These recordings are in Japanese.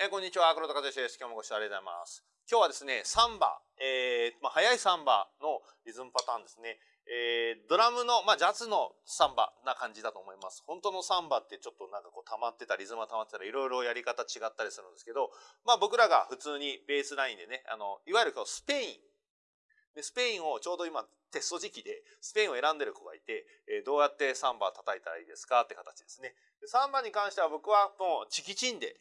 えー、こんにちは。黒田和義です。今日もご視聴ありがとうございます。今日はですねサンバ、えーまあ、速いサンバのリズムパターンですね、えー、ドラムの、まあ、ジャズのサンバな感じだと思います。本当のサンバってちょっとなんかこう溜まってたリズムが溜まってたらいろいろやり方違ったりするんですけどまあ僕らが普通にベースラインでねあのいわゆるこうスペイン。でスペインをちょうど今テスト時期でスペインを選んでる子がいて、え、どうやってサンバ叩いたらいいですかって形ですね。サンバに関しては僕はもうチキチンで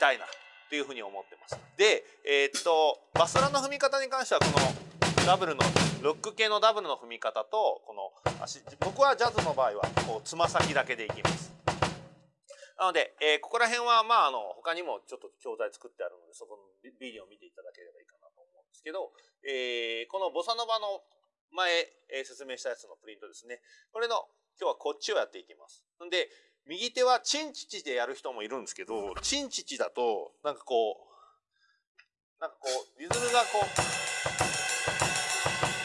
たいなというふうに思ってます。で、えー、っとバスラの踏み方に関してはこのダブルのロック系のダブルの踏み方とこの足僕はジャズの場合はこうつま先だけでいきます。なので、えー、ここら辺はまああの他にもちょっと教材作ってあるのでそこのビデオを見ていただければいいかなと思うんですけど、えー、このボサノバの前、えー、説明したやつのプリントですねこれの今日はこっちをやっていきます。んで右手はチンチチでやる人もいるんですけど、チンチチだと、なんかこう、なんかこう、リズムがこう、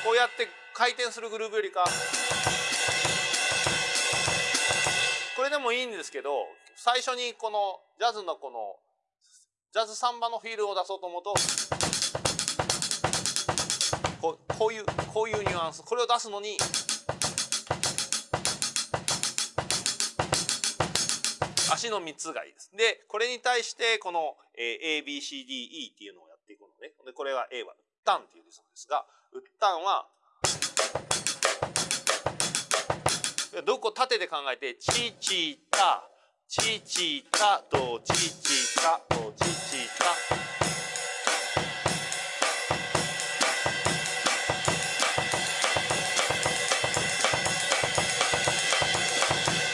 こうやって回転するグルーブよりか、これでもいいんですけど、最初にこのジャズのこの、ジャズサンバのフィールを出そうと思うと、こうこういう、こういうニュアンス、これを出すのに、足の3つがいいです。で、これに対してこの ABCDE っていうのをやっていくので、でこれは A はウッタンっていうリズムですが、ウッタンはどこ縦で考えてチチタチチタドチチタドチチタ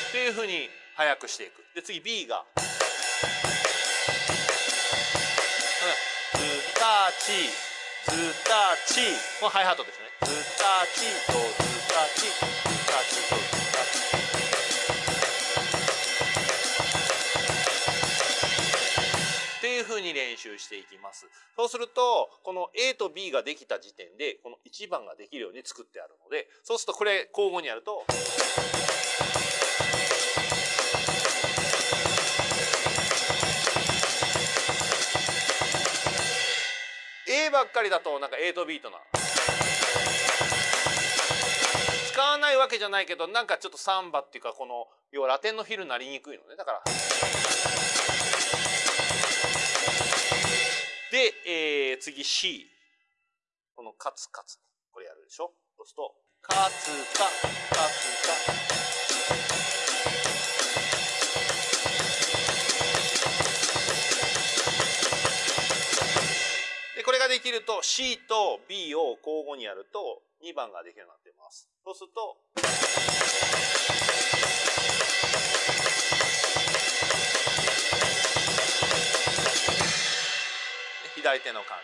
っていうふうに速くしていく。で次 B が。ズタチズタチこれハイハットですね。ズタチとズタチズタチとズタチっていうふうに練習していきます。そうするとこの A と B ができた時点でこの1番ができるように作ってあるのでそうするとこれ交互にやるとばっかりだとなんか8ビートな。使わないわけじゃないけどなんかちょっとサンバっていうかこの要はラテンのフィルになりにくいのね。だから。で、えー、次 C このカツカツ。これやるでしょ。そうするとカツカカツカ。できると C と B を交互にやると2番ができるようになっています。そうすると左手の感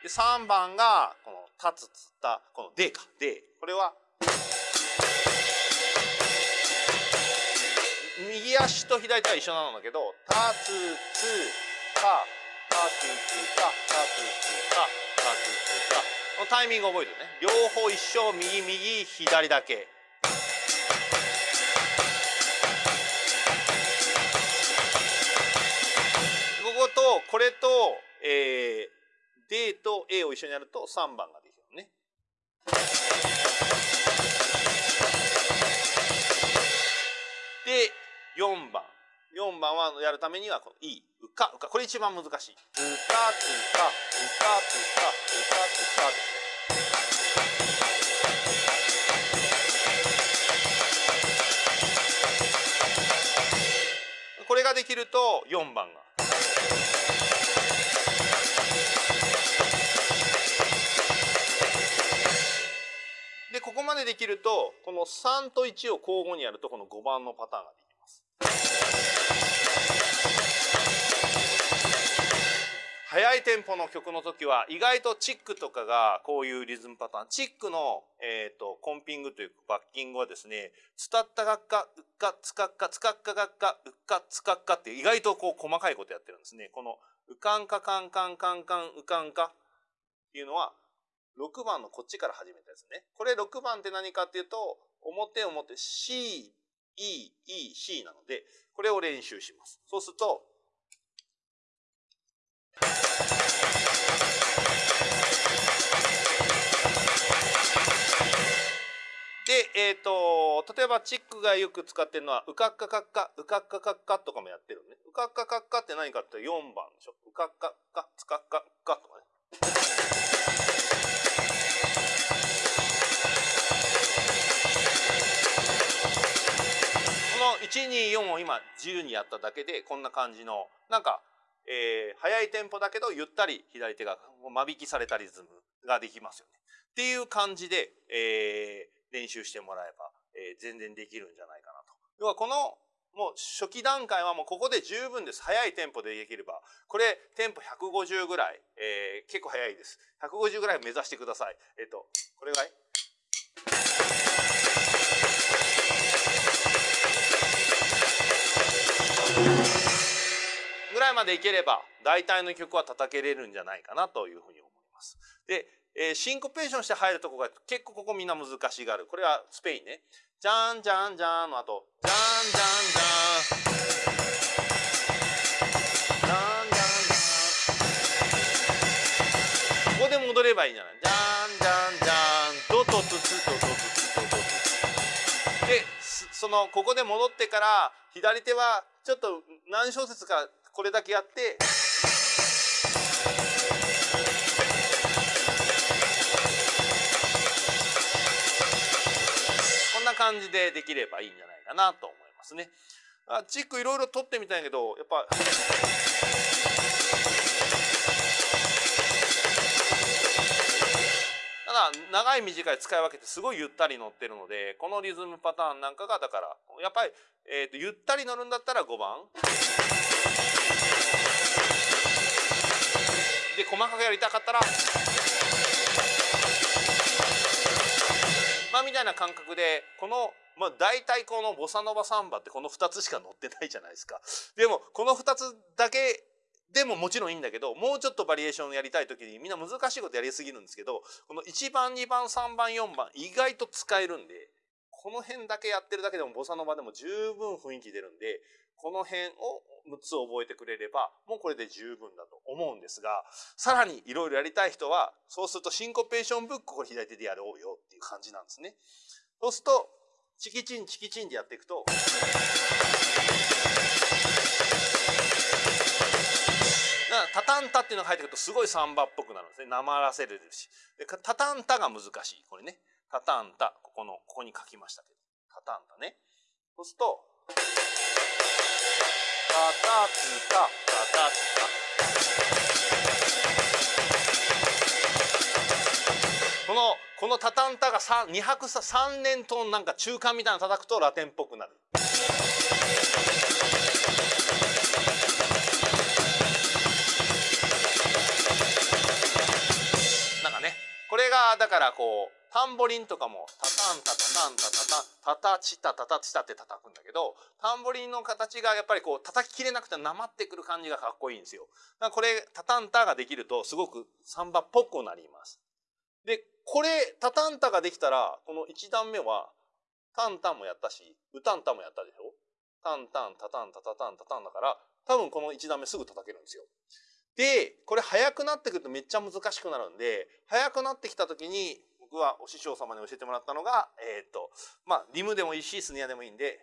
じで3番がこの立つつったこの D か D これは右足と左手は一緒なんだけど立つつかこのタイミング覚えてね両方一緒右右左だけこことこれと、えー、D と A を一緒にやると3番ができるね。で4番4番はやるためにはこの E うかうかこれ一番難しい。うかつかうかつかうかつかですね。これができると4番が。でここまでできるとこの3と1を交互にやるとこの5番のパターンができま速いテンポの曲の時は意外とチックとかがこういうリズムパターンチックの、えーと、コンピングというかバッキングはですね「つたったがっかうっかつかっかつかっかがっかうっかつかっか」って意外とこう細かいことやってるんですね。この「うかんかかんかんかんかんうかんか」っていうのは6番のこっちから始めたやつね。これ6番って何かっていうと表表 C、E、E、C なので、これを練習します。そうすると、で、えっ、ー、と、例えばチックがよく使ってるのは、うかっかかっか、うかっかかっかとかもやってるね。うかっかかっかって何かって4番でしょ。うかっかっか、つかっかっかとかね。この1、2、4を今自由にやっただけで、こんな感じの、なんか、えー、速いテンポだけど、ゆったり左手が間引きされたリズムができますよね。っていう感じで、えー、練習してもらえば、えー、全然できるんじゃないかなと。要はこのもう初期段階はもうここで十分です。速いテンポでできれば。これテンポ150ぐらい、えー、結構速いです。150ぐらい目指してください。えっ、ー、と、これぐらいらいまでいければ大体の曲は叩けれるんじゃないかなというふうに思います。で、えー、シンコペーションして入るとこが結構ここみんな難しがる。これはスペインね。じゃんじゃんじゃんの後、じゃんじゃんじゃん。じゃんじゃんじゃん。ここで戻ればいいんじゃないじゃんじゃんじゃん。ドとつつとドとつとドとつ。で、その、ここで戻ってから、左手はちょっと何小節かこれだけやって、感じでできればいいんじゃないかなと思いますね。あチックいろいろ取ってみたいけどやっぱ。ただ長い短い使い分けてすごいゆったり乗ってるのでこのリズムパターンなんかがだからやっぱり、えーと、ゆったり乗るんだったら5番。細かくやりたかったらまあみたいな感覚でこのまあ大体このボサノバサンバってこの2つしか載ってないじゃないですか。でもこの2つだけでももちろんいいんだけどもうちょっとバリエーションやりたい時にみんな難しいことやりすぎるんですけどこの1番2番3番4番意外と使えるんでこの辺だけやってるだけでもボサノバでも十分雰囲気出るんでこの辺を6つ覚えてくれればもうこれで十分だと思うんですがさらにいろいろやりたい人はそうするとシンコペーションブックを左手でやろうよっていう感じなんですね。そうするとチキチンチキチンでやっていくと。タタンタっていうのが入ってくるとすごいサンバっぽくなるんですね。なまらせるし。でタタンタが難しい。これね。タタンタ。ここの、ここに書きましたけど。タタンタね。そうすると、タタツタ、タタツタ。この、このタタンタが2拍3連トーンなんか中間みたいなの叩くとラテンっぽくなる。なんかね、これがだからこう、タンボリンとかもタタンタタタンタタタタタチタタタチタって叩くんだけどタンボリンの形がやっぱりこう叩ききれなくてなまってくる感じがかっこいいんですよ。だからこれタタンタができるとすごくサンバっぽくなります。でこれタタンタができたらこの1段目はタンタンもやったしウタンタンもやったでしょ？タンタンタタンタタタンタタンだから多分この1段目すぐ叩けるんですよ。でこれ速くなってくるとめっちゃ難しくなるんで速くなってきた時に僕はお師匠様に教えてもらったのが、えっ、と、まあ、リムでもいいし、スネアでもいいんで、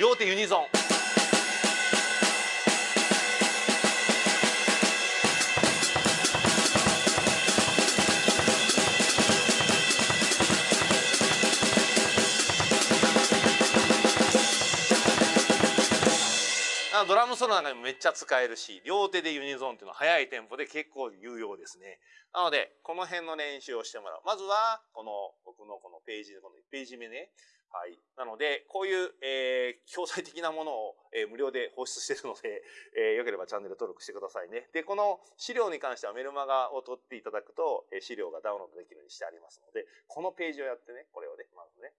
両手ユニゾン。ドラムソロなんかにもめっちゃ使えるし両手でユニゾンっていうのは速いテンポで結構有用ですねなのでこの辺の練習をしてもらうまずはこの僕のこのページこの1ページ目ねはい。なので、こういう、えー、教材的なものを、えー、無料で放出してるので、えー、よければチャンネル登録してくださいね。で、この資料に関してはメルマガを取っていただくと、え、資料がダウンロードできるようにしてありますので、このページをやってね、これをね、まずね、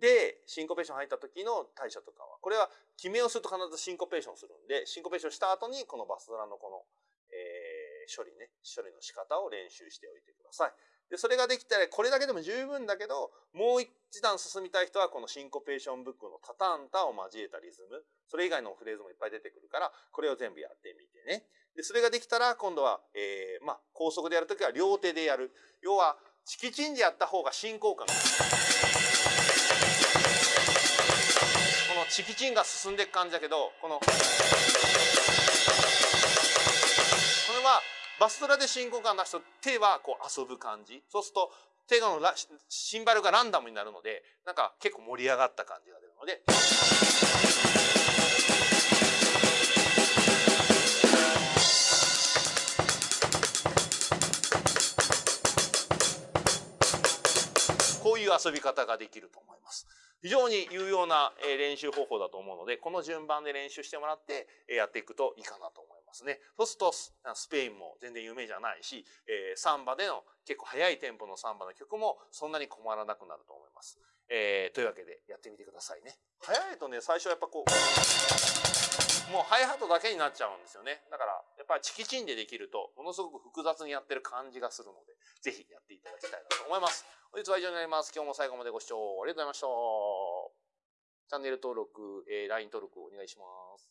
で、シンコペーション入った時の対処とかは、これは決めをすると必ずシンコペーションするんで、シンコペーションした後にこのバスドラのこの、えー、処理ね処理の仕方を練習しておいてください。でそれができたらこれだけでも十分だけどもう一段進みたい人はこのシンコペーションブックのタタンタを交えたリズムそれ以外のフレーズもいっぱい出てくるからこれを全部やってみてね。でそれができたら今度は、えー、まあ高速でやるときは両手でやる要はチキチンでやった方が進行感がチキチンが進んでいく感じだけどこのこれはバストラで進行感出すと手はこう遊ぶ感じそうすると手のシンバルがランダムになるのでなんか結構盛り上がった感じが出るので。こういう遊び方ができると。非常に有用な練習方法だと思うので、この順番で練習してもらってやっていくといいかなと思いますね。そうするとスペインも全然有名じゃないし、サンバでの結構速いテンポのサンバの曲もそんなに困らなくなると思います。えー、というわけでやってみてくださいね。速いとね、最初はやっぱこう、もうハイハットだけになっちゃうんですよね。だから、やっぱりチキチンでできると、ものすごく複雑にやってる感じがするので、ぜひやっていただきたいなと思います。本日は以上になります。今日も最後までご視聴ありがとうございました。チャンネル登録、えー、LINE 登録お願いします。